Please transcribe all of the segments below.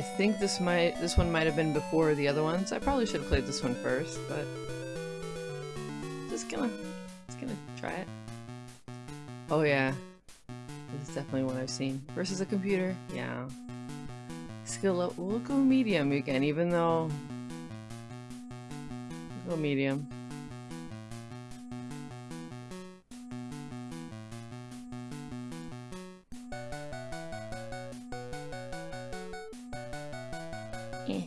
think this might this one might have been before the other ones. I probably should have played this one first, but just gonna just gonna try it. Oh yeah. This is definitely one I've seen. Versus a computer? Yeah. Skill up we'll go medium again, even though we'll go medium. Eh.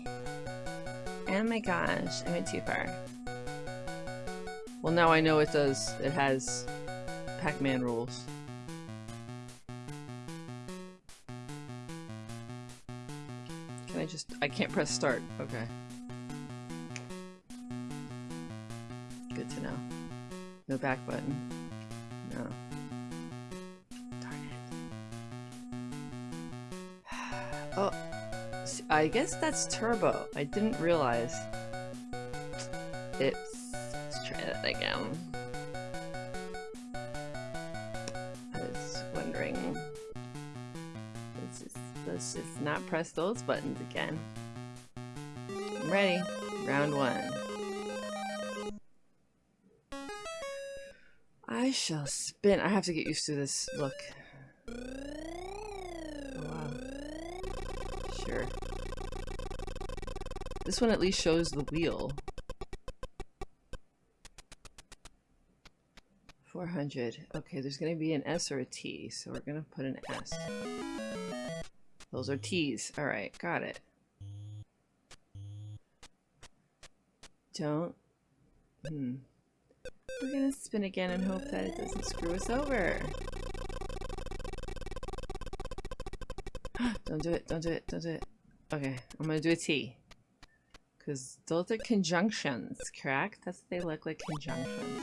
Oh my gosh, I went too far. Well, now I know it does. It has Pac-Man rules. Can I just... I can't press start. Okay. Good to know. No back button. No. Darn it. Oh, I guess that's turbo. I didn't realize. It's... Let's try that again. I was wondering... Let's just, let's just not press those buttons again. I'm ready. Round one. I shall spin. I have to get used to this look. Oh, wow. Sure. This one at least shows the wheel. 400. Okay, there's going to be an S or a T, so we're going to put an S. Those are T's. Alright, got it. Don't. Hmm. We're going to spin again and hope that it doesn't screw us over. don't do it, don't do it, don't do it. Okay, I'm going to do a T. Because those are conjunctions, correct? That's what they look like conjunctions.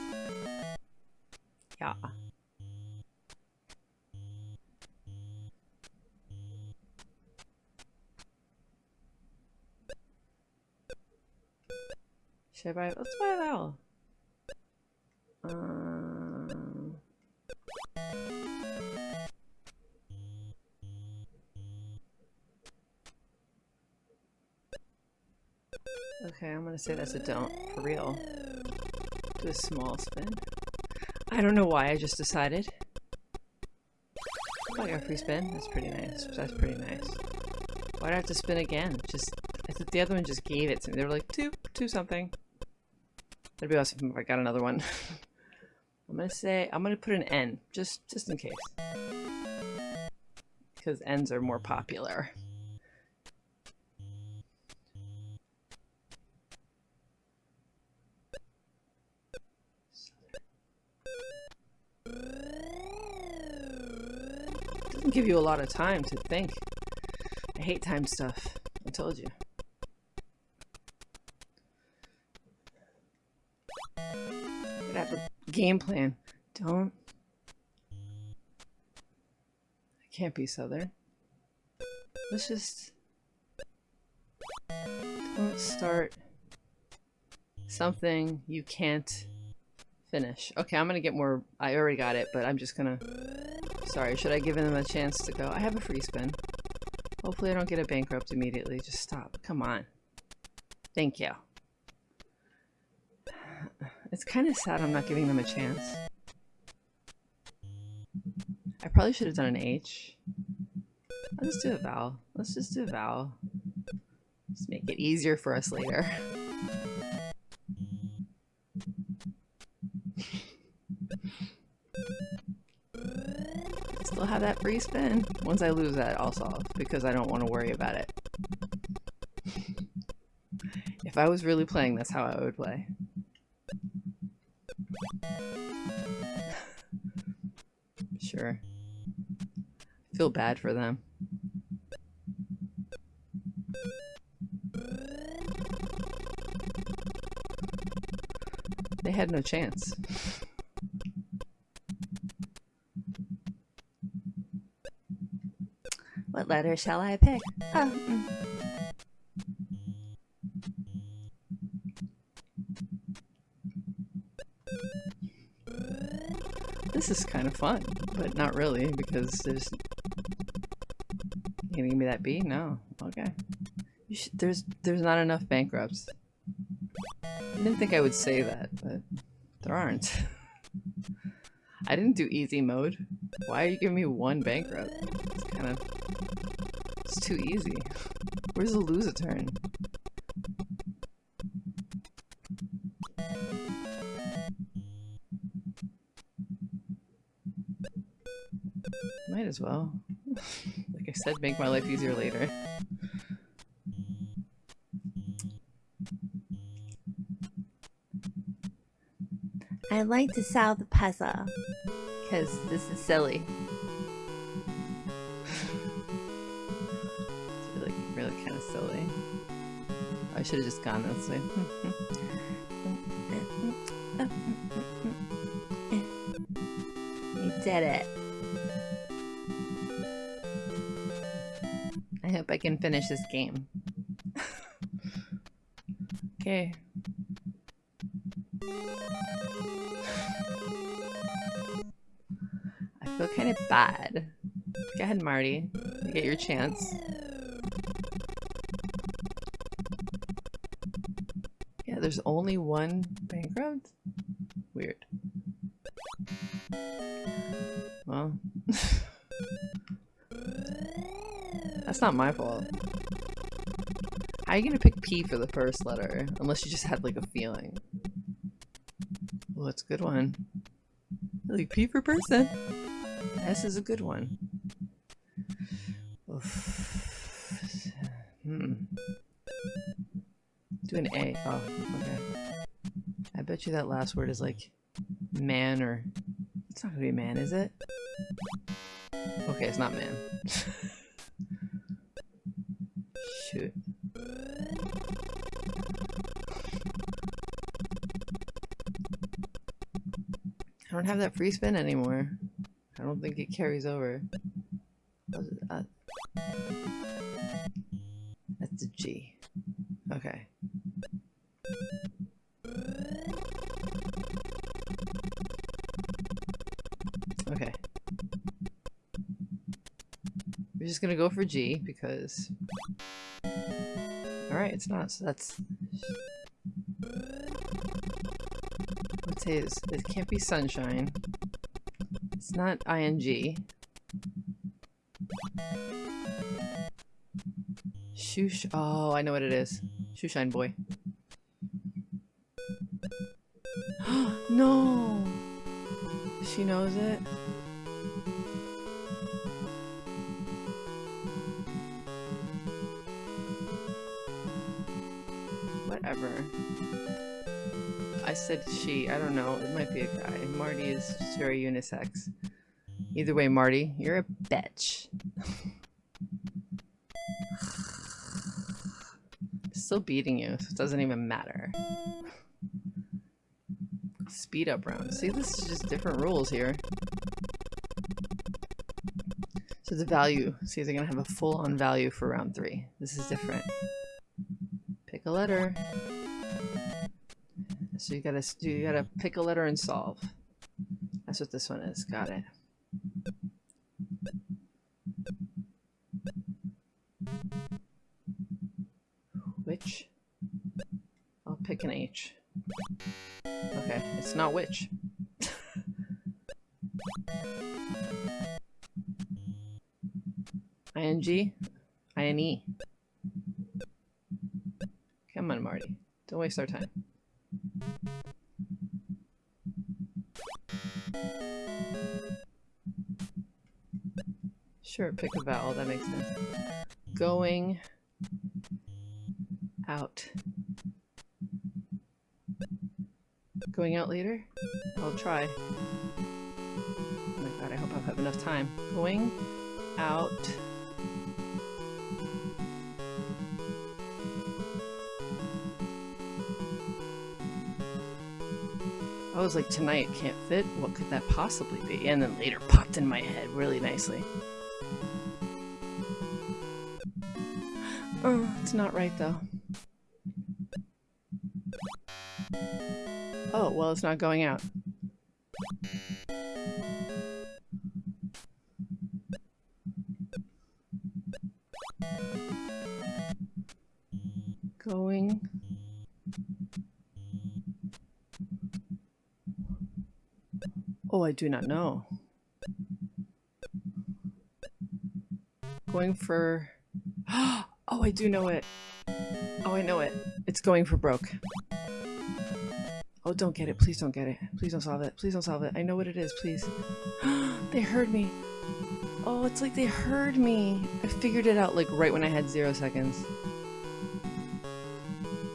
Yeah. Should I buy? Let's buy that. I'm gonna say that's a don't for real. Do a small spin. I don't know why I just decided. Oh, I got a free spin. That's pretty nice. That's pretty nice. Why'd I have to spin again? Just I thought the other one just gave it to me. They were like two, two something. That'd be awesome if I got another one. I'm gonna say I'm gonna put an N just just in case because N's are more popular. Doesn't give you a lot of time to think. I hate time stuff. I told you. Have a game plan. Don't. I can't be southern. Let's just. Don't start something you can't finish. Okay, I'm gonna get more. I already got it, but I'm just gonna. Sorry, should I give them a chance to go? I have a free spin. Hopefully I don't get a bankrupt immediately. Just stop. Come on. Thank you. It's kind of sad I'm not giving them a chance. I probably should have done an H. Let's do a vowel. Let's just do a vowel. Just make it easier for us later. have that free spin. Once I lose that, I'll solve because I don't want to worry about it. if I was really playing, that's how I would play. sure. I feel bad for them. They had no chance. What letter shall I pick? Oh, mm. This is kind of fun, but not really because there's. You gonna give me that B? No. Okay. Sh there's there's not enough bankrupts. I didn't think I would say that, but there aren't. I didn't do easy mode. Why are you giving me one bankrupt? It's kind of... Too easy. Where's the lose a turn? Might as well. like I said, make my life easier later. I like to solve the puzzle. Because this is silly. Should have just gone this way. You did it. I hope I can finish this game. okay. I feel kind of bad. Go ahead, Marty. Get your chance. There's only one bankrupt? Weird. Well. That's not my fault. How are you gonna pick P for the first letter? Unless you just had like a feeling. Well, that's a good one. I like P for person. S is a good one. Hmm. An A. Oh, okay. I bet you that last word is like man or... It's not gonna be man, is it? Okay, it's not man. Shoot. I don't have that free spin anymore. I don't think it carries over. We're just gonna go for G because... Alright, it's not, so that's... Say it's, it can't be sunshine. It's not ing. Shoosh. Oh, I know what it is. Shoeshine boy. no! She knows it? I said she. I don't know. It might be a guy. Marty is very unisex. Either way, Marty, you're a bitch. Still beating you, so it doesn't even matter. Speed up round. See, this is just different rules here. So the value, see, they're gonna have a full-on value for round three. This is different. Pick a letter. So you gotta you gotta mm-hmm. pick a letter and solve. That's what this one is. Got it. Which? I'll pick an H. Okay, it's not which. ING? INE. Come on, Marty. Don't waste our time. Sure, pick a vowel, that makes sense. Going out. Going out later? I'll try. Oh my god, I hope I have enough time. Going out. I was like, tonight can't fit? What could that possibly be? And then later popped in my head really nicely. Oh, it's not right though. Oh, well it's not going out. Going. Oh, I do not know. Going for... Oh, I do know it. Oh, I know it. It's going for broke. Oh, don't get it. Please don't get it. Please don't solve it. Please don't solve it. I know what it is. Please. they heard me. Oh, it's like they heard me. I figured it out like right when I had zero seconds.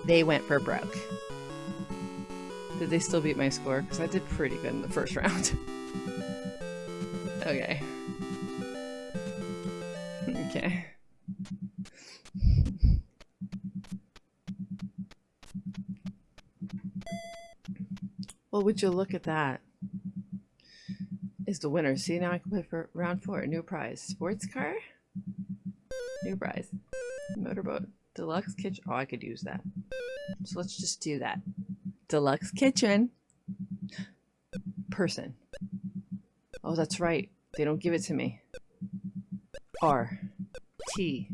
They went for broke. Did they still beat my score? Because I did pretty good in the first round. okay. Well, would you look at that? Is the winner. See, now I can play for round four. New prize. Sports car? New prize. Motorboat. Deluxe kitchen. Oh, I could use that. So let's just do that. Deluxe kitchen. Person. Oh, that's right. They don't give it to me. R. T.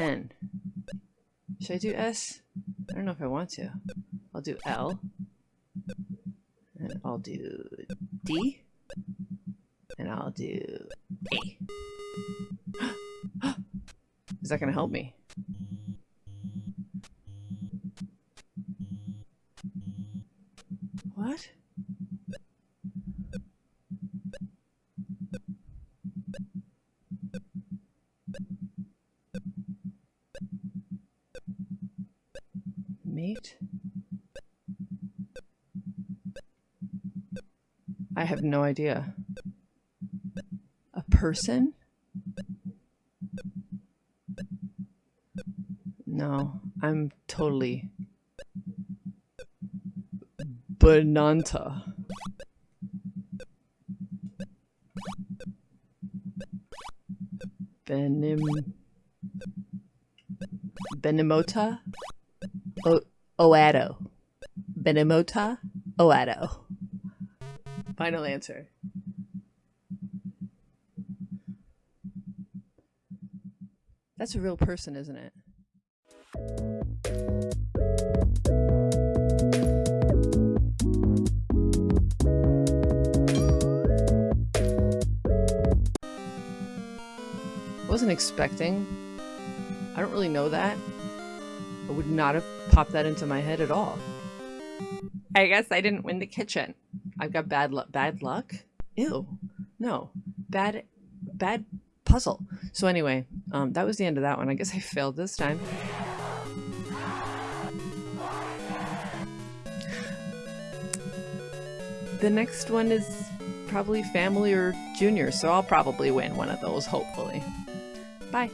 N. Should I do S? I don't know if I want to. I'll do L. I'll do D. And I'll do A. Is that going to help me? What? I have no idea. A person? No, I'm totally Bananta. Benim Benimota o Oado. Benimota Oado. Final answer. That's a real person, isn't it? wasn't expecting. I don't really know that. I would not have popped that into my head at all. I guess I didn't win the kitchen. I've got bad luck. Bad luck? Ew. No. Bad, bad puzzle. So anyway, um, that was the end of that one. I guess I failed this time. The next one is probably family or junior, so I'll probably win one of those, hopefully. Bye.